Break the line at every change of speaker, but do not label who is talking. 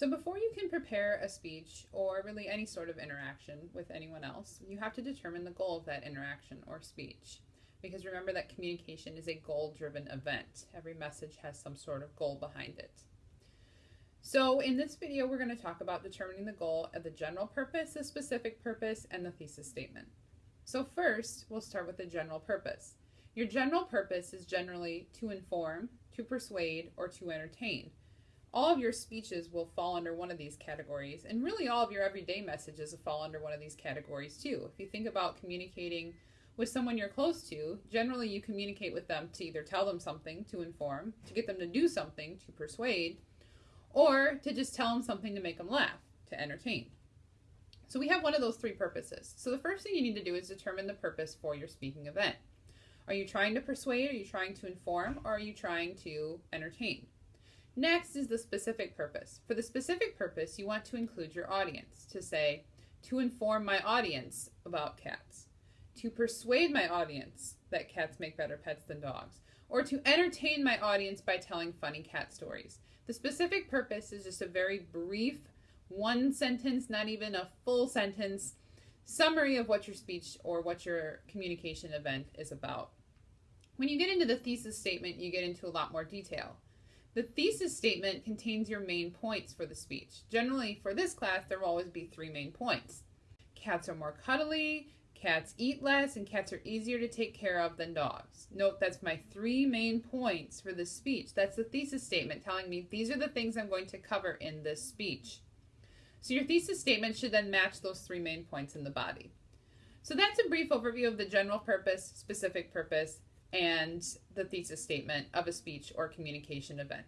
So before you can prepare a speech or really any sort of interaction with anyone else, you have to determine the goal of that interaction or speech. Because remember that communication is a goal driven event. Every message has some sort of goal behind it. So in this video, we're going to talk about determining the goal of the general purpose, the specific purpose, and the thesis statement. So first, we'll start with the general purpose. Your general purpose is generally to inform, to persuade, or to entertain. All of your speeches will fall under one of these categories, and really all of your everyday messages will fall under one of these categories too. If you think about communicating with someone you're close to, generally you communicate with them to either tell them something, to inform, to get them to do something, to persuade, or to just tell them something to make them laugh, to entertain. So we have one of those three purposes. So the first thing you need to do is determine the purpose for your speaking event. Are you trying to persuade, are you trying to inform, or are you trying to entertain? Next is the specific purpose. For the specific purpose, you want to include your audience to say, to inform my audience about cats, to persuade my audience that cats make better pets than dogs, or to entertain my audience by telling funny cat stories. The specific purpose is just a very brief, one sentence, not even a full sentence, summary of what your speech or what your communication event is about. When you get into the thesis statement, you get into a lot more detail. The thesis statement contains your main points for the speech. Generally, for this class, there will always be three main points. Cats are more cuddly, cats eat less, and cats are easier to take care of than dogs. Note that's my three main points for this speech. That's the thesis statement telling me these are the things I'm going to cover in this speech. So your thesis statement should then match those three main points in the body. So that's a brief overview of the general purpose, specific purpose, and the thesis statement of a speech or communication event.